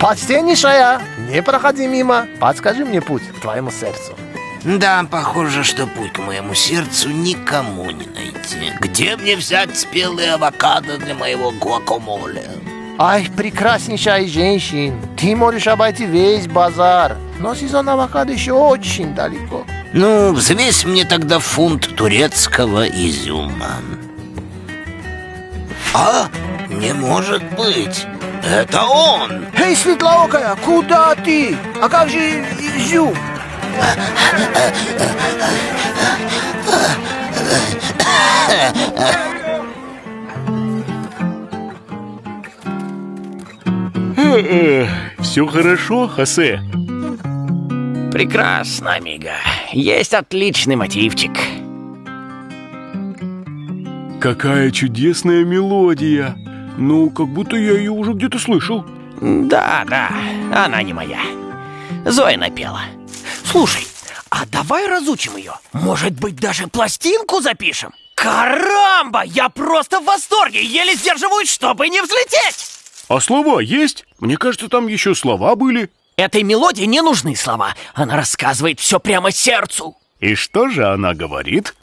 Pass den. Не проходи мимо. Подскажи мне путь к твоему сердцу. Да, похоже, что путь к моему сердцу никому не найти. Где мне взять спелые авокадо для моего гуакамоле? Ай, прекраснейшая женщина, ты можешь обойти весь базар, но сезон авокадо еще очень далеко. Ну, взвесь мне тогда фунт турецкого изюма. А, не может быть. Это он! Эй, светлоокая, куда ты? А как же изюм? Все хорошо, Хосе? Прекрасно, Амиго. Есть отличный мотивчик. Какая чудесная мелодия! Ну, как будто я ее уже где-то слышал. Да, да, она не моя. Зоя напела. Слушай, а давай разучим ее. Может быть, даже пластинку запишем? Карамба! Я просто в восторге! Еле сдерживаюсь, чтобы не взлететь! А слова есть? Мне кажется, там еще слова были. Этой мелодии не нужны слова. Она рассказывает все прямо сердцу. И что же она говорит?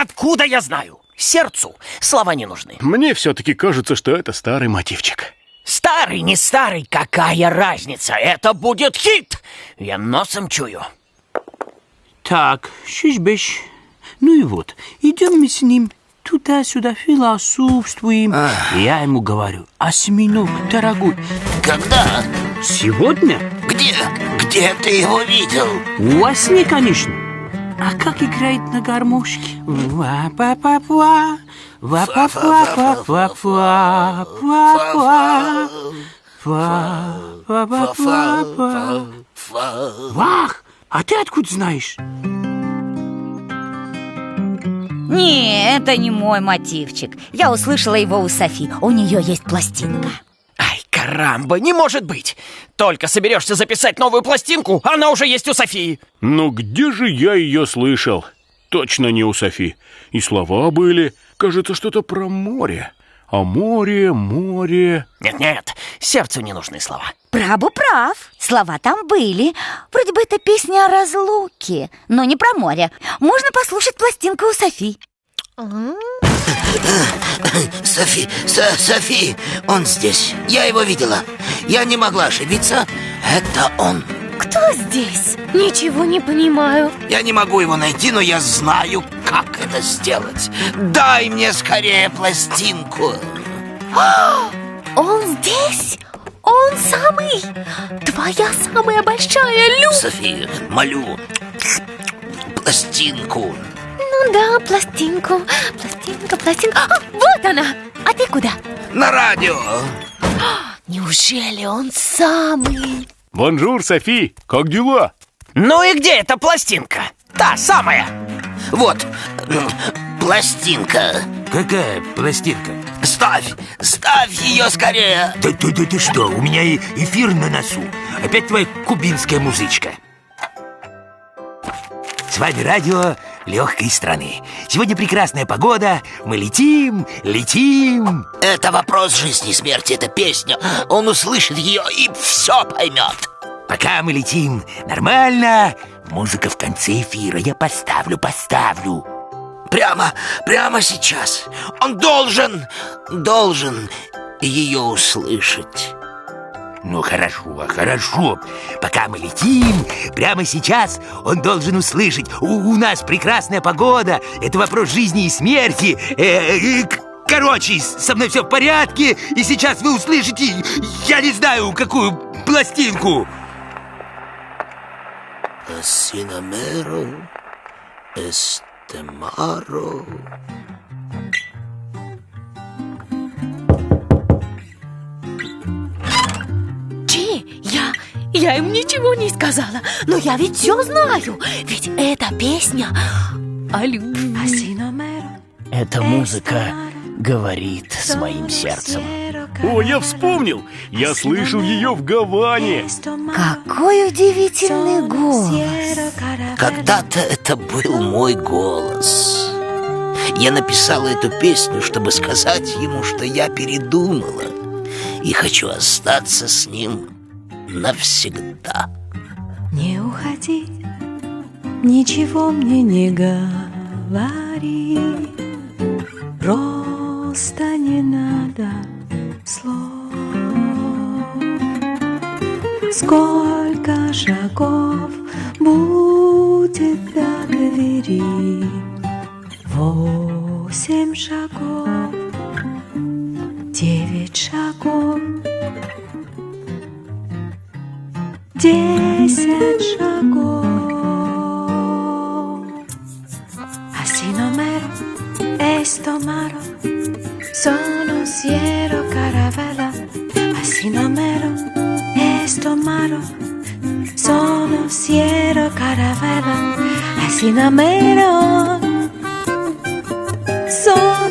Откуда я знаю? Сердцу слова не нужны. Мне все-таки кажется, что это старый мотивчик. Старый, не старый, какая разница? Это будет хит! Я носом чую. Так, шишбеш. Ну и вот, идем мы с ним туда-сюда философствуем. Я ему говорю, осьминог, дорогой, Когда? сегодня Где? Где ты его видел? во сне, конечно. А как играет на гармошке? Ва-па-па-па, ва-па-па-па-па-па, па-па, па-па-па-па. Вах, а ты откуда знаешь? Не, это не мой мотивчик. Я услышала его у Софи. У нее есть пластинка. Карамба, не может быть! Только соберешься записать новую пластинку, она уже есть у Софии. Но где же я ее слышал? Точно не у Софи. И слова были. Кажется, что-то про море. А море, море... Нет-нет, сердцу не нужны слова. Прабу прав. Слова там были. Вроде бы это песня о разлуке, но не про море. Можно послушать пластинку у Софи. Софи, Со- Софи, он здесь. Я его видела. Я не могла ошибиться. Это он. Кто здесь? Ничего не понимаю. Я не могу его найти, но я знаю, как это сделать. Дай мне скорее пластинку. Он здесь? Он самый? Твоя самая большая Лю? Софи, молю, пластинку. Ну да, пластинку. Пластинка, пластинка. А, вот она! А ты куда? На радио. Неужели он самый? Bonjour, Софи, как дела? Ну и где эта пластинка? Та самая. Вот, пластинка. Какая пластинка? Ставь, ставь ее скорее. Да ты, да ты что, у меня и эфир на носу Опять твоя кубинская музычка С вами радио легкой страны Сегодня прекрасная погода, мы летим, летим Это вопрос жизни и смерти, это песня. Он услышит ее и все поймет. Пока мы летим нормально, музыка в конце эфира Я поставлю, поставлю Прямо, прямо сейчас. Он должен, должен ее услышать. Ну хорошо, хорошо. Пока мы летим, прямо сейчас он должен услышать. У, у нас прекрасная погода. Это вопрос жизни и смерти. Э, э, Короче, со мной все в порядке. И сейчас вы услышите, я не знаю, какую пластинку. Синамеро, эстемаро. Я, им ничего не сказала, но я ведь все знаю. Ведь эта песня о любви. Эта музыка говорит с моим сердцем. О, я вспомнил! Я слышал ее в Гаване. Какой удивительный голос Когда-то это был мой голос. Я написала эту песню, чтобы сказать ему, что я передумала и хочу остаться с ним навсегда. Не уходи, ничего мне не говори, просто не надо слов. Сколько шагов будет до двери? Восемь шагов, девять шагов, десять шагов. Así no mero, esto maro, sono siero caravella. Así no mero, esto maro, sono siero caravella. Así no mero, sono